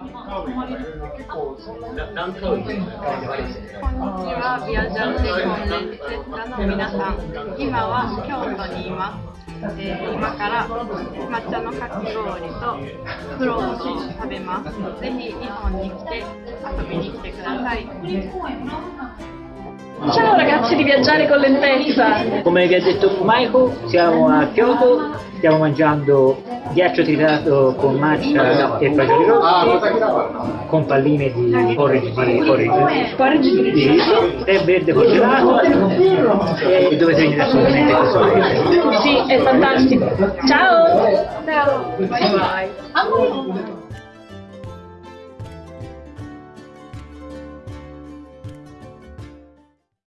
こんにちは、ビアジャンテコンレンセッタの皆さん。今は京都にいます。えー今から抹茶のかき氷とフローズを食べます。ぜひ日本に来て遊びに来てください。Ciao ragazzi di Viaggiare con Lentezza! Come vi ha detto Michael, siamo a Kyoto, stiamo mangiando ghiaccio tritato con matcha e fagioli rossi, con palline di porridge di, porridge Porridge di riso, tè verde congelato e dovete venire assolutamente questo paese. Sì, è fantastico! Ciao! Ciao! Bye bye!